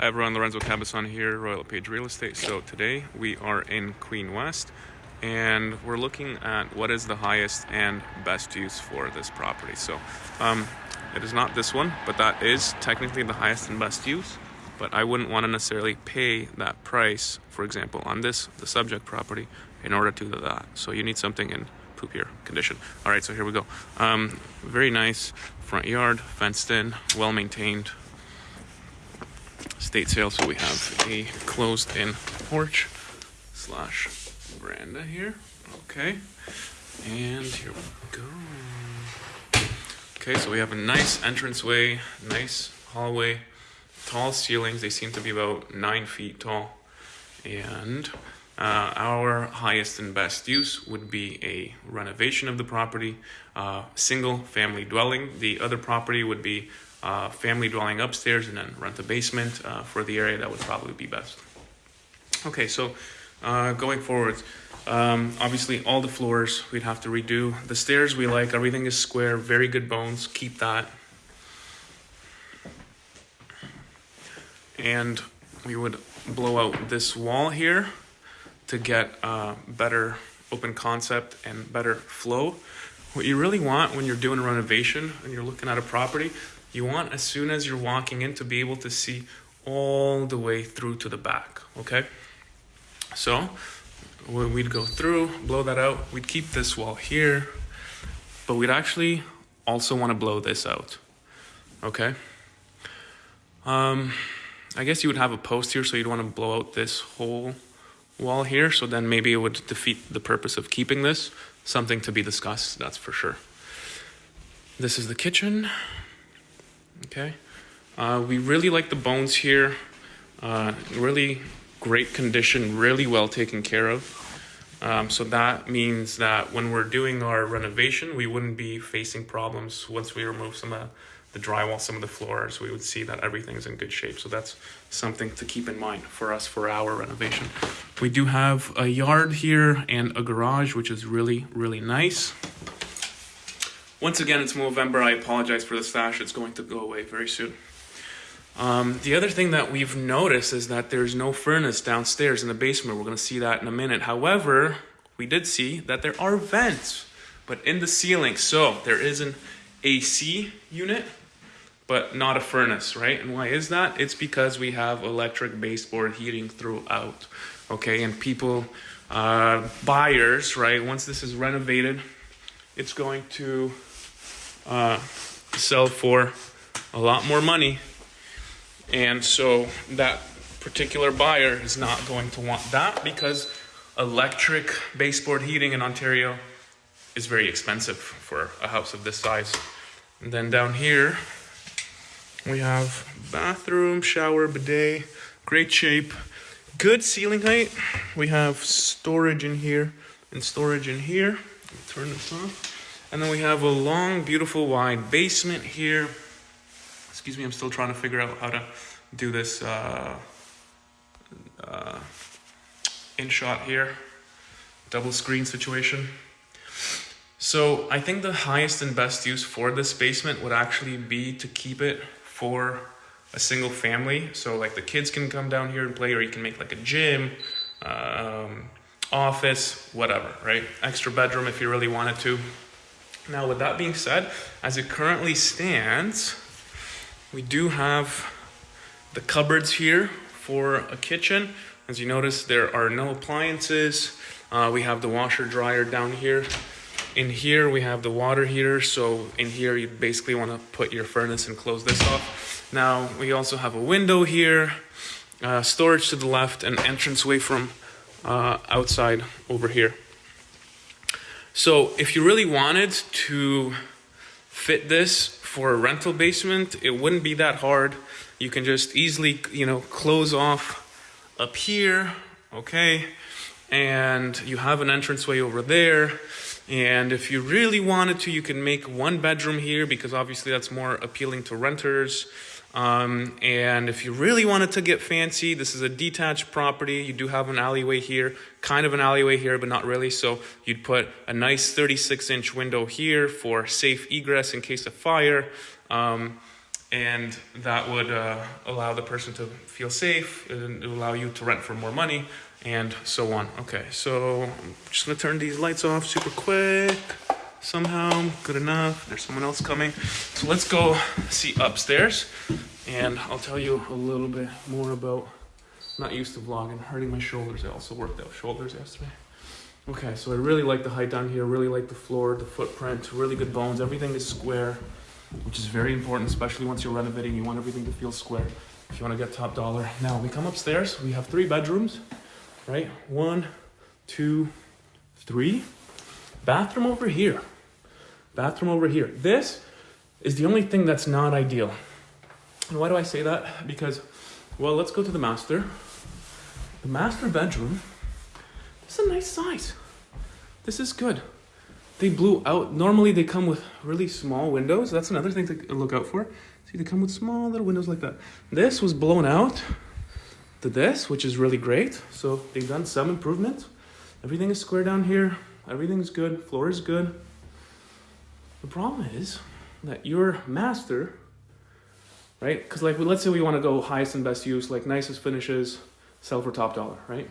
Hi everyone, Lorenzo Cabazon here, Royal LePage Real Estate. So today we are in Queen West and we're looking at what is the highest and best use for this property. So um, it is not this one, but that is technically the highest and best use. But I wouldn't want to necessarily pay that price, for example, on this, the subject property, in order to do that. So you need something in poopier condition. All right, so here we go. Um, very nice front yard, fenced in, well maintained, estate sale. So we have a closed in porch slash veranda here. Okay. And here we go. Okay, so we have a nice entranceway, nice hallway, tall ceilings. They seem to be about nine feet tall. And uh, our highest and best use would be a renovation of the property, uh, single family dwelling. The other property would be uh, family dwelling upstairs and then rent a basement uh, for the area, that would probably be best. Okay, so uh, going forward, um, obviously all the floors we'd have to redo. The stairs we like, everything is square, very good bones, keep that. And we would blow out this wall here to get uh, better open concept and better flow. What you really want when you're doing a renovation and you're looking at a property you want as soon as you're walking in to be able to see all the way through to the back, okay? So we'd go through, blow that out. We'd keep this wall here, but we'd actually also want to blow this out, okay? Um, I guess you would have a post here, so you'd want to blow out this whole wall here, so then maybe it would defeat the purpose of keeping this. Something to be discussed, that's for sure. This is the kitchen. Okay. Uh, we really like the bones here. Uh, really great condition, really well taken care of. Um, so that means that when we're doing our renovation, we wouldn't be facing problems once we remove some of the drywall, some of the floors, we would see that everything's in good shape. So that's something to keep in mind for us for our renovation. We do have a yard here and a garage, which is really, really nice. Once again, it's November. I apologize for the stash. It's going to go away very soon. Um, the other thing that we've noticed is that there's no furnace downstairs in the basement. We're going to see that in a minute. However, we did see that there are vents, but in the ceiling. So there is an AC unit, but not a furnace, right? And why is that? It's because we have electric baseboard heating throughout, okay? And people, uh, buyers, right? Once this is renovated, it's going to uh, sell for a lot more money. And so that particular buyer is not going to want that because electric baseboard heating in Ontario is very expensive for a house of this size. And then down here, we have bathroom, shower, bidet, great shape, good ceiling height. We have storage in here and storage in here. Turn this off. And then we have a long, beautiful, wide basement here. Excuse me, I'm still trying to figure out how to do this uh, uh, in shot here. Double screen situation. So I think the highest and best use for this basement would actually be to keep it for a single family. So like the kids can come down here and play, or you can make like a gym, um, office, whatever, right? Extra bedroom if you really wanted to. Now, with that being said, as it currently stands, we do have the cupboards here for a kitchen. As you notice, there are no appliances. Uh, we have the washer dryer down here. In here, we have the water heater. So in here, you basically want to put your furnace and close this off. Now, we also have a window here, uh, storage to the left, and entranceway from uh, outside over here. So if you really wanted to fit this for a rental basement, it wouldn't be that hard. You can just easily, you know, close off up here, okay? And you have an entranceway over there. And if you really wanted to, you can make one bedroom here because obviously that's more appealing to renters. Um, and if you really wanted to get fancy, this is a detached property. You do have an alleyway here, kind of an alleyway here, but not really. So you'd put a nice 36 inch window here for safe egress in case of fire. Um, and that would uh, allow the person to feel safe and allow you to rent for more money and so on. Okay so i'm just gonna turn these lights off super quick. Somehow good enough. There's someone else coming. So let's go see upstairs and i'll tell you a little bit more about not used to vlogging hurting my shoulders. I also worked out shoulders yesterday. Okay so i really like the height down here really like the floor the footprint really good bones. Everything is square which is very important, especially once you're renovating. You want everything to feel square. If you want to get top dollar. Now we come upstairs. We have three bedrooms, right? One, two, three. Bathroom over here. Bathroom over here. This is the only thing that's not ideal. And why do I say that? Because, well, let's go to the master. The master bedroom. This is a nice size. This is good they blew out. Normally they come with really small windows. That's another thing to look out for. See, they come with small little windows like that. This was blown out to this, which is really great. So they've done some improvement. Everything is square down here. Everything's good. Floor is good. The problem is that your master, right? Because like, let's say we want to go highest and best use, like nicest finishes, sell for top dollar, right?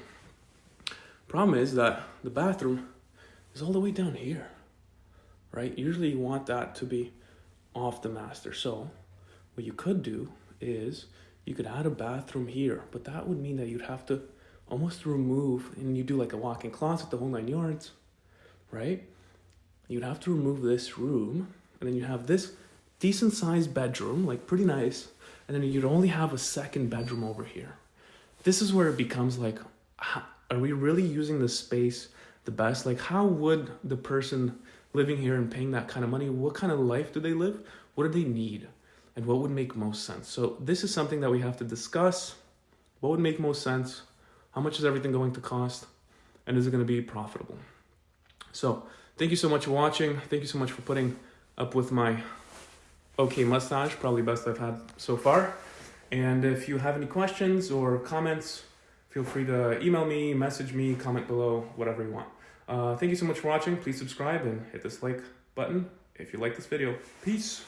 Problem is that the bathroom is all the way down here right? Usually you want that to be off the master. So what you could do is you could add a bathroom here, but that would mean that you'd have to almost remove, and you do like a walk-in closet, the whole nine yards, right? You'd have to remove this room, and then you have this decent sized bedroom, like pretty nice, and then you'd only have a second bedroom over here. This is where it becomes like, are we really using the space the best? Like, how would the person living here and paying that kind of money, what kind of life do they live? What do they need? And what would make most sense? So this is something that we have to discuss. What would make most sense? How much is everything going to cost? And is it going to be profitable? So thank you so much for watching. Thank you so much for putting up with my okay mustache, probably best I've had so far. And if you have any questions or comments, feel free to email me, message me, comment below, whatever you want. Uh, thank you so much for watching. Please subscribe and hit this like button if you like this video. Peace.